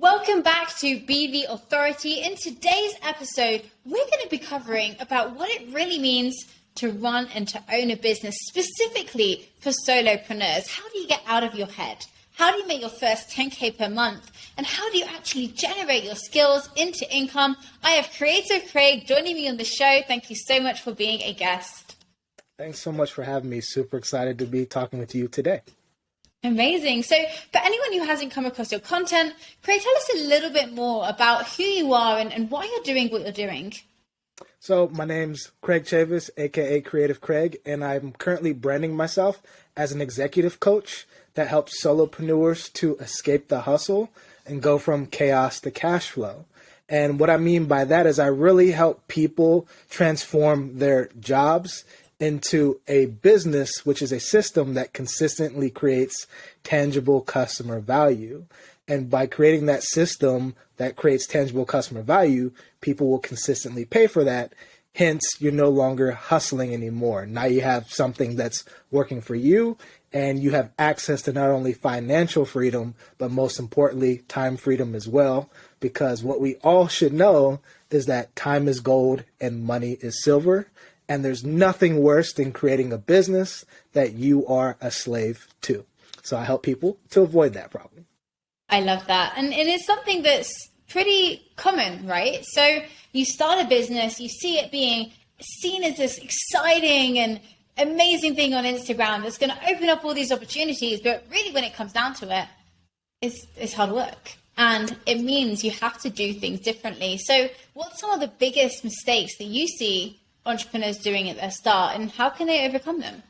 Welcome back to Be the Authority. In today's episode, we're going to be covering about what it really means to run and to own a business, specifically for solopreneurs. How do you get out of your head? How do you make your first 10K per month? And how do you actually generate your skills into income? I have Creative Craig joining me on the show. Thank you so much for being a guest. Thanks so much for having me. Super excited to be talking with you today. Amazing. So, for anyone who hasn't come across your content, Craig, tell us a little bit more about who you are and, and why you're doing what you're doing. So, my name's Craig Chavis, aka Creative Craig, and I'm currently branding myself as an executive coach that helps solopreneurs to escape the hustle and go from chaos to cash flow. And what I mean by that is I really help people transform their jobs into a business, which is a system that consistently creates tangible customer value. And by creating that system that creates tangible customer value, people will consistently pay for that. Hence, you're no longer hustling anymore. Now you have something that's working for you and you have access to not only financial freedom, but most importantly, time freedom as well. Because what we all should know is that time is gold and money is silver. And there's nothing worse than creating a business that you are a slave to. So I help people to avoid that problem. I love that. And it is something that's pretty common, right? So you start a business, you see it being seen as this exciting and amazing thing on Instagram that's going to open up all these opportunities. But really, when it comes down to it, it's, it's hard work. And it means you have to do things differently. So, what's some of the biggest mistakes that you see entrepreneurs doing at their start and how can they overcome them?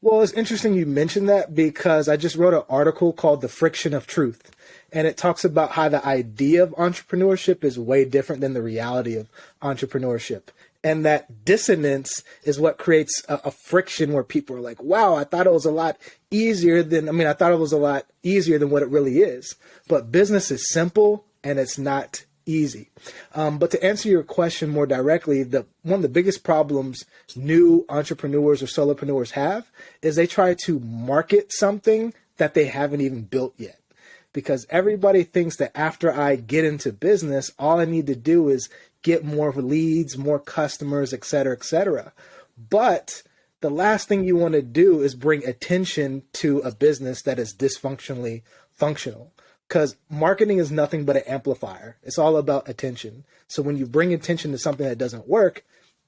Well, it's interesting you mentioned that because I just wrote an article called The Friction of Truth. And it talks about how the idea of entrepreneurship is way different than the reality of entrepreneurship. And that dissonance is what creates a, a friction where people are like, wow, I thought it was a lot easier than, I mean, I thought it was a lot easier than what it really is. But business is simple and it's not easy. Um, but to answer your question more directly, the one of the biggest problems new entrepreneurs or solopreneurs have is they try to market something that they haven't even built yet. Because everybody thinks that after I get into business, all I need to do is get more leads, more customers, et cetera, et cetera. But the last thing you want to do is bring attention to a business that is dysfunctionally functional because marketing is nothing but an amplifier. It's all about attention. So when you bring attention to something that doesn't work,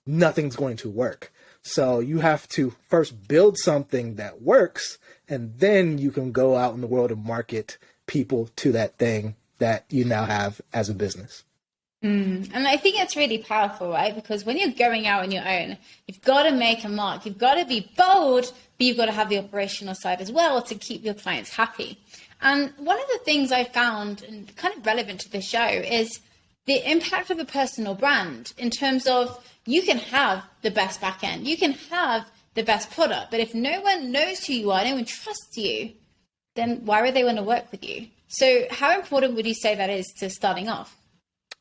nothing's going to work. So you have to first build something that works, and then you can go out in the world and market people to that thing that you now have as a business. Mm. And I think it's really powerful, right? Because when you're going out on your own, you've got to make a mark. You've got to be bold, but you've got to have the operational side as well to keep your clients happy. And one of the things I found, and kind of relevant to the show, is the impact of a personal brand in terms of you can have the best backend, you can have the best product, but if no one knows who you are, no one trusts you, then why would they want to work with you? So, how important would you say that is to starting off?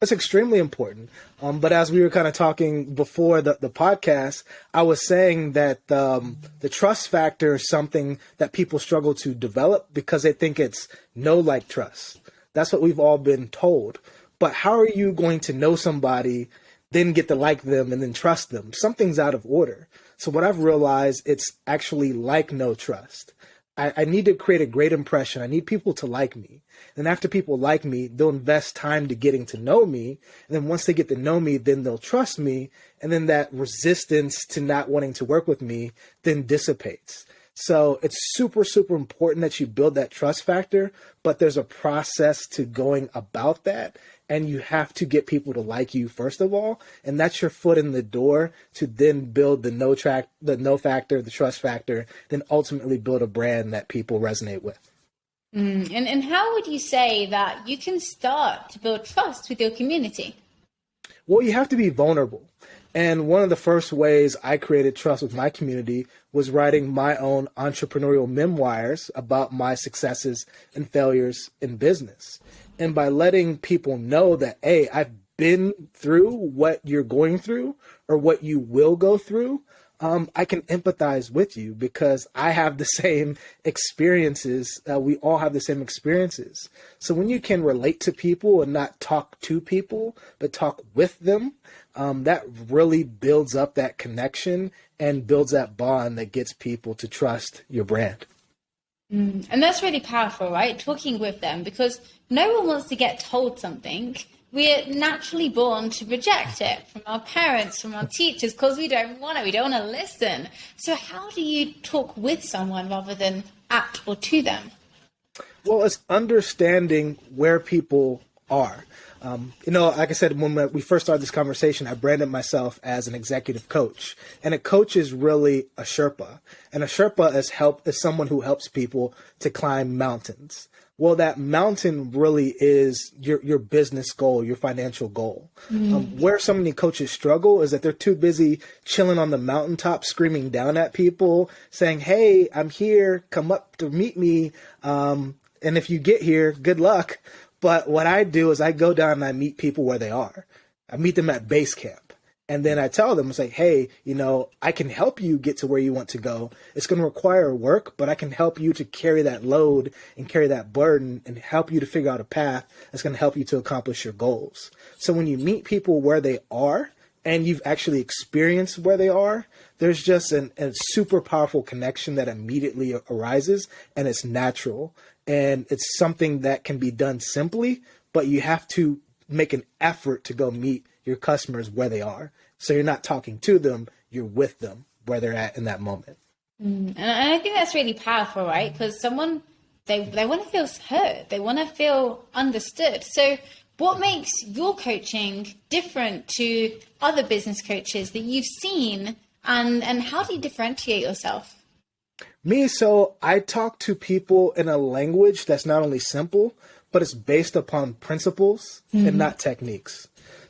It's extremely important. Um, but as we were kind of talking before the, the podcast, I was saying that um, the trust factor is something that people struggle to develop because they think it's know like trust. That's what we've all been told. But how are you going to know somebody, then get to like them, and then trust them? Something's out of order. So what I've realized, it's actually like know trust. I, I need to create a great impression. I need people to like me. And after people like me, they'll invest time to getting to know me. And then once they get to know me, then they'll trust me. And then that resistance to not wanting to work with me then dissipates. So it's super, super important that you build that trust factor, but there's a process to going about that and you have to get people to like you first of all and that's your foot in the door to then build the no track the know factor the trust factor then ultimately build a brand that people resonate with. Mm, and, and how would you say that you can start to build trust with your community? Well you have to be vulnerable. And one of the first ways I created trust with my community was writing my own entrepreneurial memoirs about my successes and failures in business. And by letting people know that hey i've been through what you're going through or what you will go through um, I can empathize with you because I have the same experiences. Uh, we all have the same experiences. So when you can relate to people and not talk to people, but talk with them, um, that really builds up that connection and builds that bond that gets people to trust your brand. Mm, and that's really powerful, right? Talking with them because no one wants to get told something we're naturally born to reject it from our parents, from our teachers, because we don't want it. We don't want to listen. So, how do you talk with someone rather than at or to them? Well, it's understanding where people are. Um, you know, like I said, when we first started this conversation, I branded myself as an executive coach, and a coach is really a Sherpa, and a Sherpa is help is someone who helps people to climb mountains well, that mountain really is your your business goal, your financial goal. Mm. Um, where so many coaches struggle is that they're too busy chilling on the mountaintop, screaming down at people, saying, "Hey, I'm here. Come up to meet me." Um, and if you get here, good luck. But what I do is I go down and I meet people where they are. I meet them at base camp. And then I tell them, I say, hey, you know, I can help you get to where you want to go. It's going to require work, but I can help you to carry that load and carry that burden and help you to figure out a path that's going to help you to accomplish your goals. So when you meet people where they are and you've actually experienced where they are, there's just an, a super powerful connection that immediately arises and it's natural. And it's something that can be done simply, but you have to make an effort to go meet your customers where they are. So you're not talking to them, you're with them where they're at in that moment. Mm, and I think that's really powerful, right? Because someone they they want to feel heard, they want to feel understood. So what makes your coaching different to other business coaches that you've seen and and how do you differentiate yourself? Me, so I talk to people in a language that's not only simple, but it's based upon principles mm-hmm. and not techniques.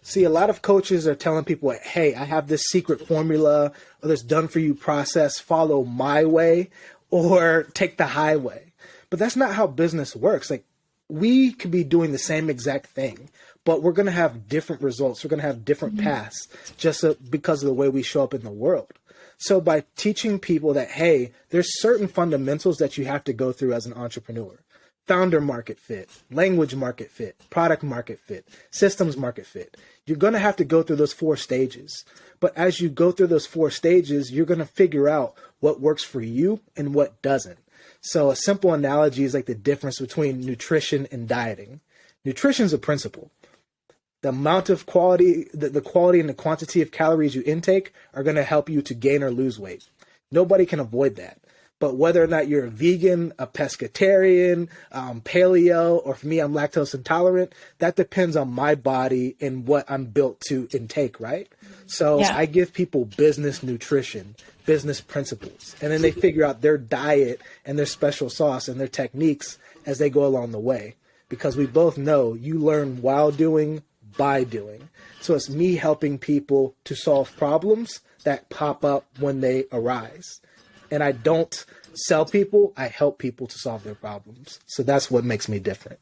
See, a lot of coaches are telling people, hey, I have this secret formula or this done for you process, follow my way or take the highway. But that's not how business works. Like, we could be doing the same exact thing, but we're going to have different results. We're going to have different mm-hmm. paths just because of the way we show up in the world. So by teaching people that, hey, there's certain fundamentals that you have to go through as an entrepreneur founder market fit, language market fit, product market fit, systems market fit. You're going to have to go through those four stages. But as you go through those four stages, you're going to figure out what works for you and what doesn't. So a simple analogy is like the difference between nutrition and dieting. Nutrition is a principle. The amount of quality, the, the quality and the quantity of calories you intake are going to help you to gain or lose weight. Nobody can avoid that. But whether or not you're a vegan, a pescatarian, um, paleo, or for me, I'm lactose intolerant, that depends on my body and what I'm built to intake, right? So yeah. I give people business nutrition, business principles, and then they figure out their diet and their special sauce and their techniques as they go along the way. Because we both know you learn while doing, by doing. So it's me helping people to solve problems that pop up when they arise and I don't sell people, I help people to solve their problems. So that's what makes me different.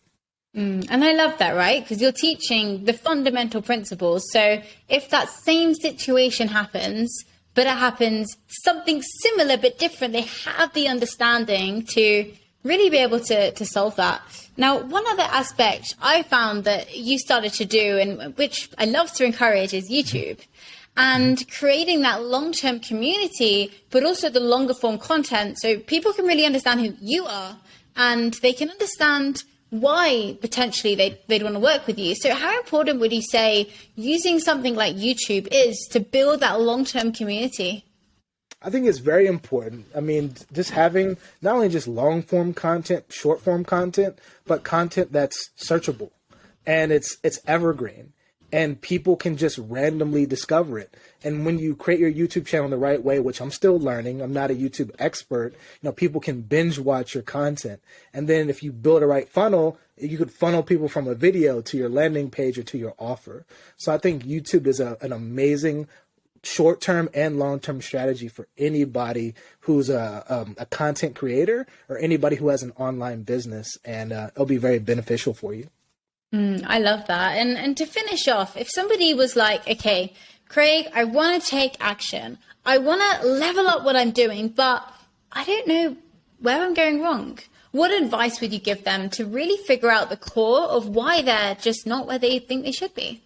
Mm, and I love that, right? Because you're teaching the fundamental principles. So if that same situation happens, but it happens something similar but different, they have the understanding to really be able to, to solve that. Now, one other aspect I found that you started to do, and which I love to encourage, is YouTube and creating that long term community, but also the longer form content so people can really understand who you are and they can understand why potentially they'd, they'd want to work with you. So, how important would you say using something like YouTube is to build that long term community? I think it's very important. I mean, just having not only just long form content, short form content, but content that's searchable and it's it's evergreen and people can just randomly discover it. And when you create your YouTube channel the right way, which I'm still learning, I'm not a YouTube expert, you know, people can binge watch your content. And then if you build a right funnel, you could funnel people from a video to your landing page or to your offer. So I think YouTube is a, an amazing short-term and long-term strategy for anybody who's a, um, a content creator or anybody who has an online business and uh, it'll be very beneficial for you. Mm, I love that. And and to finish off, if somebody was like, okay, Craig, I want to take action. I want to level up what I'm doing, but I don't know where I'm going wrong. What advice would you give them to really figure out the core of why they're just not where they think they should be?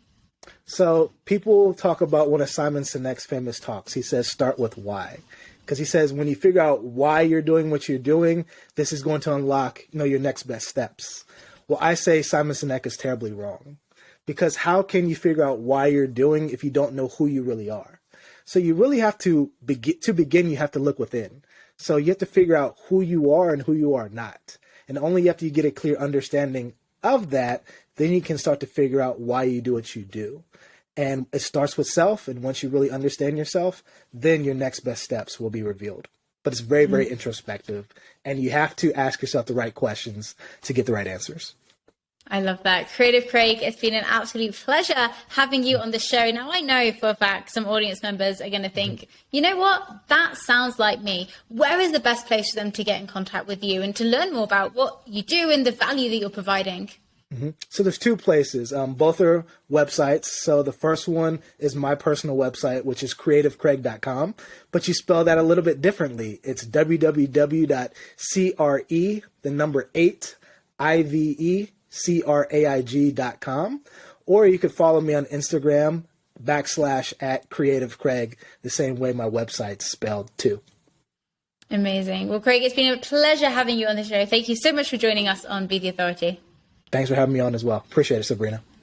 So people talk about one of Simon Sinek's famous talks. He says, start with why. Because he says when you figure out why you're doing what you're doing, this is going to unlock, you know, your next best steps. Well, I say Simon Sinek is terribly wrong. Because how can you figure out why you're doing if you don't know who you really are? So you really have to begin to begin you have to look within. So you have to figure out who you are and who you are not. And only after you get a clear understanding of that, then you can start to figure out why you do what you do. And it starts with self. And once you really understand yourself, then your next best steps will be revealed. But it's very, very mm-hmm. introspective. And you have to ask yourself the right questions to get the right answers. I love that. Creative Craig, it's been an absolute pleasure having you on the show. Now, I know for a fact some audience members are going to think, you know what? That sounds like me. Where is the best place for them to get in contact with you and to learn more about what you do and the value that you're providing? Mm-hmm. So there's two places. Um, both are websites. So the first one is my personal website, which is creativecraig.com, but you spell that a little bit differently. It's www.cre, the number eight, I-V-E, C-R-A-I-G.com. Or you could follow me on Instagram, backslash at Creative Craig, the same way my website's spelled too. Amazing. Well, Craig, it's been a pleasure having you on the show. Thank you so much for joining us on Be the Authority. Thanks for having me on as well. Appreciate it, Sabrina.